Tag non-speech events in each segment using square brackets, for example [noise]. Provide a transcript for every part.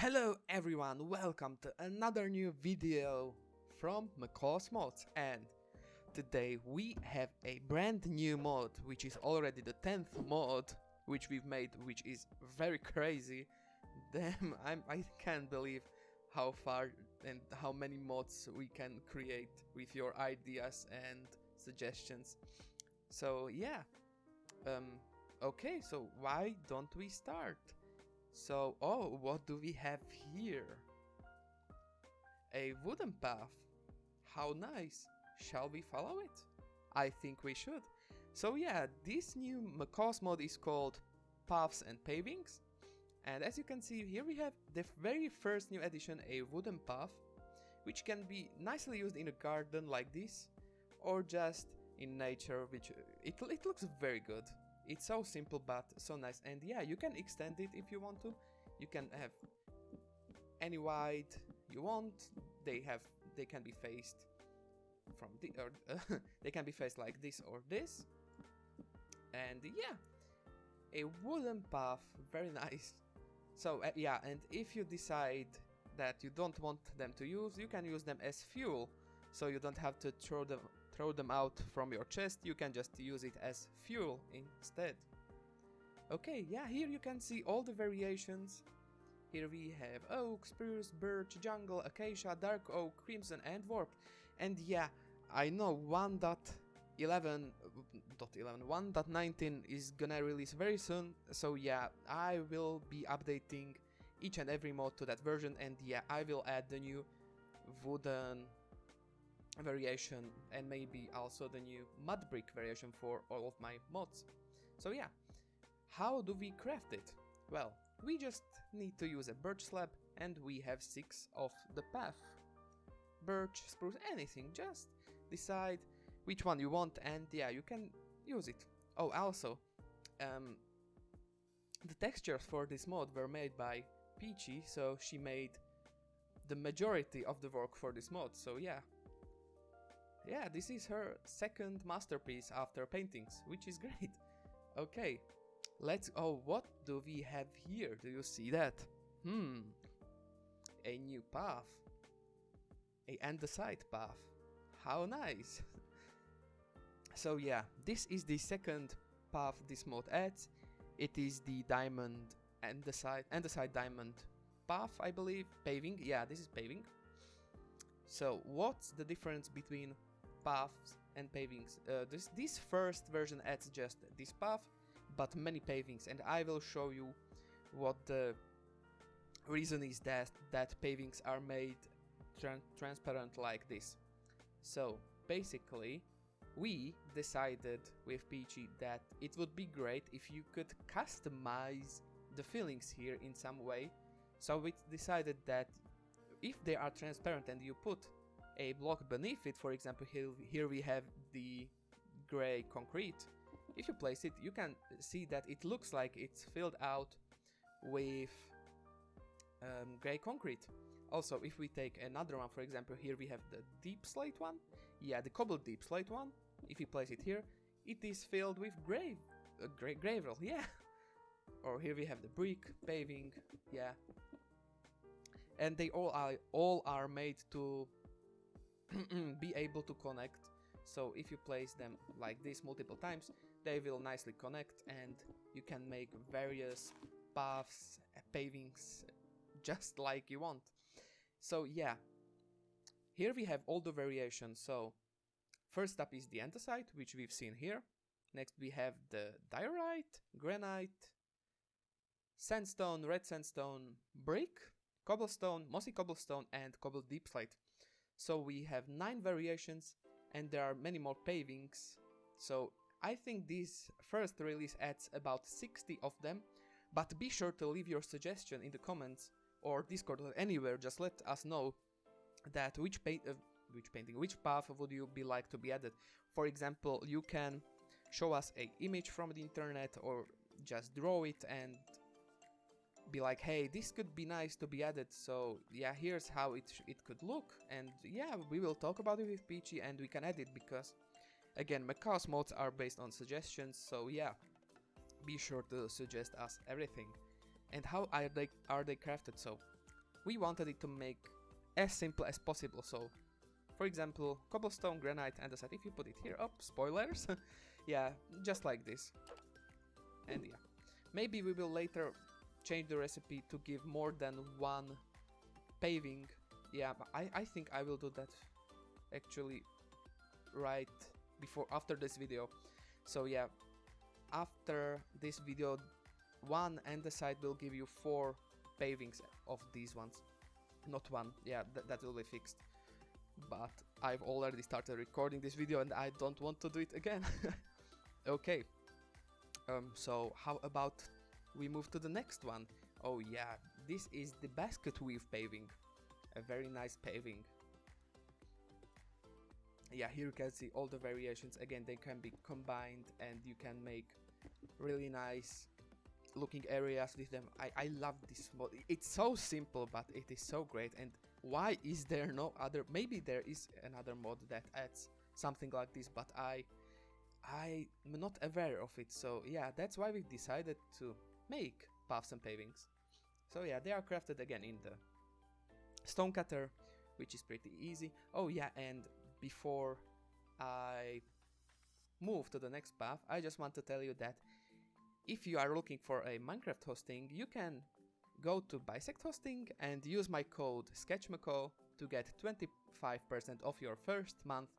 Hello everyone, welcome to another new video from Macaw's Mods and today we have a brand new mod which is already the 10th mod which we've made which is very crazy. [laughs] Damn, I'm, I can't believe how far and how many mods we can create with your ideas and suggestions. So yeah, um, okay, so why don't we start? So, oh, what do we have here? A wooden path. How nice. Shall we follow it? I think we should. So yeah, this new Macaw's mod is called Paths and Pavings. And as you can see here we have the very first new addition, a wooden path, which can be nicely used in a garden like this, or just in nature, which it, it looks very good. It's so simple but so nice and yeah, you can extend it if you want to. You can have any wide you want. They have they can be faced from the or uh, [laughs] they can be faced like this or this. And yeah, a wooden path, very nice. So uh, yeah, and if you decide that you don't want them to use, you can use them as fuel. So you don't have to throw them throw them out from your chest, you can just use it as fuel instead. Okay, yeah, here you can see all the variations. Here we have oak, spruce, birch, jungle, acacia, dark oak, crimson and warp. And yeah, I know 1.11, 1.19 is gonna release very soon, so yeah, I will be updating each and every mod to that version and yeah, I will add the new wooden variation and maybe also the new mud brick variation for all of my mods. So yeah, how do we craft it? Well, we just need to use a birch slab and we have six of the path. Birch, spruce, anything, just decide which one you want and yeah, you can use it. Oh, also, um, the textures for this mod were made by Peachy, so she made the majority of the work for this mod, so yeah, yeah, this is her second masterpiece after paintings, which is great. Okay, let's... Oh, what do we have here? Do you see that? Hmm, a new path. A andesite path. How nice. [laughs] so yeah, this is the second path this mod adds. It is the diamond andesite, andesite diamond path, I believe. Paving, yeah, this is paving. So what's the difference between paths and pavings. Uh, this, this first version adds just this path, but many pavings, and I will show you what the reason is that, that pavings are made tra transparent like this. So, basically, we decided with Peachy that it would be great if you could customize the fillings here in some way. So we decided that if they are transparent and you put a block beneath it, for example, here, we have the gray concrete. If you place it, you can see that it looks like it's filled out with um, gray concrete. Also, if we take another one, for example, here we have the deep slate one. Yeah, the cobbled deep slate one. If you place it here, it is filled with gray, uh, gray gravel, yeah. [laughs] Or here we have the brick, paving, yeah. And they all are all are made to [clears throat] be able to connect. So if you place them like this multiple times, they will nicely connect and you can make various paths, uh, pavings, [laughs] just like you want. So yeah, here we have all the variations. So first up is the andesite, which we've seen here. Next we have the diorite, granite, sandstone, red sandstone, brick, cobblestone, mossy cobblestone, and cobbled deep slate. So we have 9 variations and there are many more pavings. So I think this first release adds about 60 of them, but be sure to leave your suggestion in the comments or Discord or anywhere, just let us know that which paint uh, which painting, which path would you be like to be added. For example, you can show us a image from the internet or just draw it and be like, hey, this could be nice to be added, so yeah, here's how it, it could look, and yeah, we will talk about it with Peachy and we can add it because, again, Macaw's mods are based on suggestions, so yeah, be sure to suggest us everything. And how are they, are they crafted? So, we wanted it to make as simple as possible. So, for example, cobblestone, granite, and andesite. If you put it here, up, oh, spoilers. [laughs] yeah, just like this. And yeah, maybe we will later change the recipe to give more than one paving. Yeah, I, I think I will do that actually right before after this video. So yeah, after this video, one andesite will give you four pavings of these ones. Not one, yeah, th that will be fixed. But I've already started recording this video and I don't want to do it again. [laughs] okay, um, so how about we move to the next one? Oh yeah, this is the basket weave paving. A very nice paving. Yeah, here you can see all the variations. Again, they can be combined and you can make really nice looking areas with them. I, I love this mod. It's so simple, but it is so great. And why is there no other? Maybe there is another mod that adds something like this, but I I'm not aware of it. So yeah, that's why we decided to make paths and pavings. So yeah, they are crafted again in the stone cutter, which is pretty easy. Oh yeah, and before I move to the next path, I just want to tell you that if you are looking for a Minecraft hosting, you can go to Bisect Hosting and use my code SketchMacaw to get 25% off your first month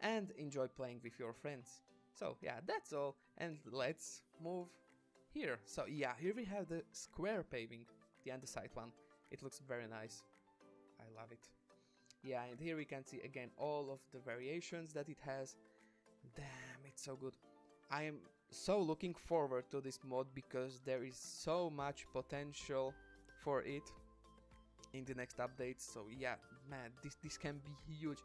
and enjoy playing with your friends. So yeah, that's all and let's move here. So yeah, here we have the square paving, the andesite one. It looks very nice. I love it. Yeah, and here we can see again all of the variations that it has. Damn, it's so good. I am so looking forward to this mod because there is so much potential for it in the next updates so yeah man this this can be huge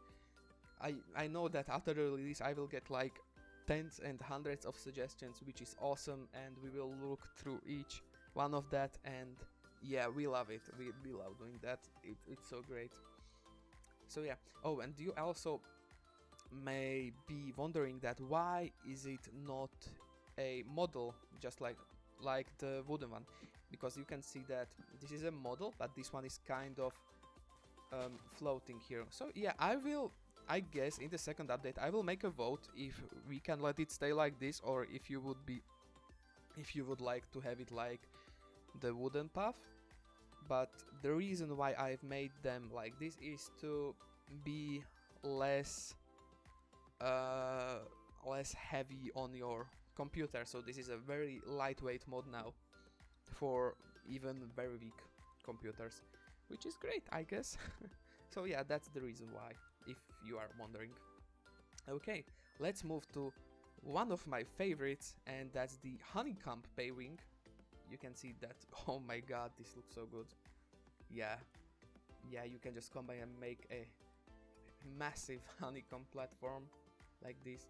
i i know that after the release i will get like tens and hundreds of suggestions which is awesome and we will look through each one of that and yeah we love it. We, we love doing that. It, it's so great. So yeah. Oh and you also may be wondering that why is it not a model just like like the wooden one? Because you can see that this is a model but this one is kind of um, floating here. So yeah I will I guess in the second update I will make a vote if we can let it stay like this or if you would be if you would like to have it like the wooden path. But the reason why I've made them like this is to be less uh, less heavy on your computer. So this is a very lightweight mod now for even very weak computers which is great I guess. [laughs] So yeah that's the reason why if you are wondering. Okay let's move to one of my favorites and that's the honeycomb paving you can see that [laughs] oh my god this looks so good. Yeah yeah you can just combine and make a massive [laughs] honeycomb platform like this.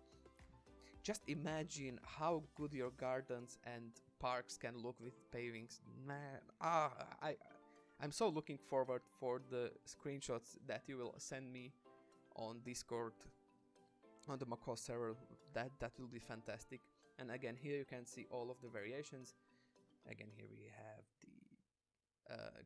Just imagine how good your gardens and parks can look with pavings. Man, ah, I, I'm so looking forward for the screenshots that you will send me on Discord on the Macaw server. That that will be fantastic. And again, here you can see all of the variations. Again, here we have the uh,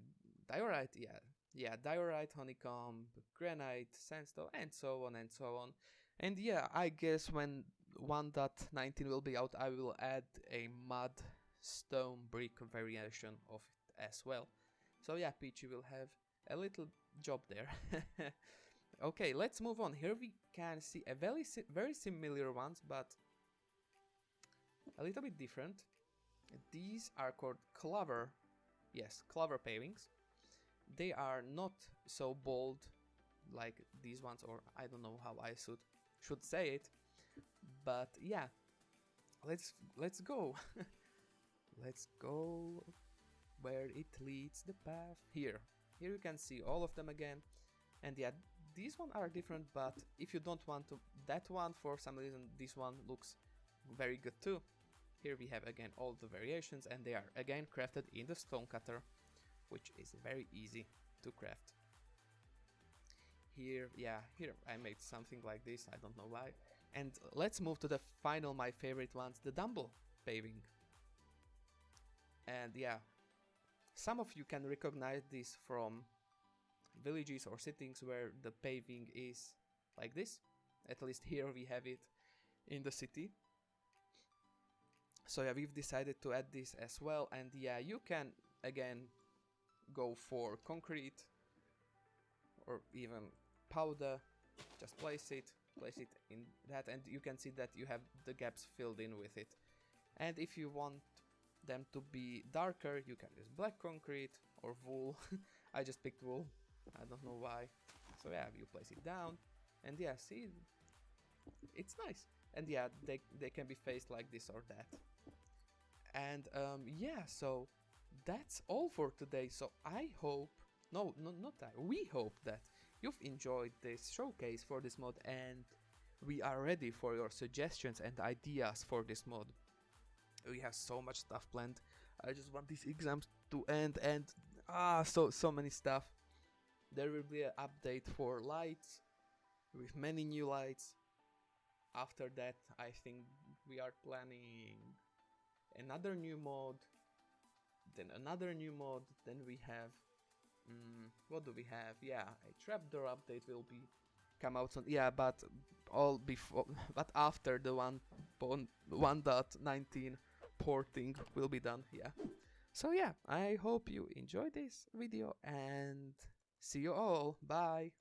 diorite, yeah, yeah, diorite, honeycomb, granite, sandstone, and so on and so on. And yeah, I guess when 1.19 will be out, I will add a mud stone brick variation of it as well. So yeah, Peachy will have a little job there. [laughs] okay, let's move on. Here we can see a very, very similar ones, but a little bit different. These are called clover, yes, clover pavings. They are not so bold like these ones, or I don't know how I should should say it but yeah let's let's go [laughs] let's go where it leads the path here here you can see all of them again and yeah these one are different but if you don't want to that one for some reason this one looks very good too. Here we have again all the variations and they are again crafted in the stone cutter which is very easy to craft. Here yeah here I made something like this I don't know why. And let's move to the final, my favorite ones, the Dumble paving. And yeah, some of you can recognize this from villages or cities where the paving is like this. At least here we have it in the city. So yeah, we've decided to add this as well and yeah, you can again go for concrete or even powder. Just place it, place it in that and you can see that you have the gaps filled in with it. And if you want them to be darker, you can use black concrete or wool. [laughs] I just picked wool. I don't know why. So yeah, you place it down and yeah, see, it's nice. And yeah, they, they can be faced like this or that. And um, yeah, so that's all for today. So I hope, no, no, not that, we hope that you've enjoyed this showcase for this mod and we are ready for your suggestions and ideas for this mod. We have so much stuff planned. I just want these exams to end and ah, so so many stuff. There will be an update for lights with many new lights. After that, I think we are planning another new mod, then another new mod, then we have, mm, what do we have? Yeah, a trapdoor update will be come out soon. Yeah, but all before, [laughs] but after the one 1.19 porting will be done. Yeah. So yeah, I hope you enjoyed this video and see you all. Bye.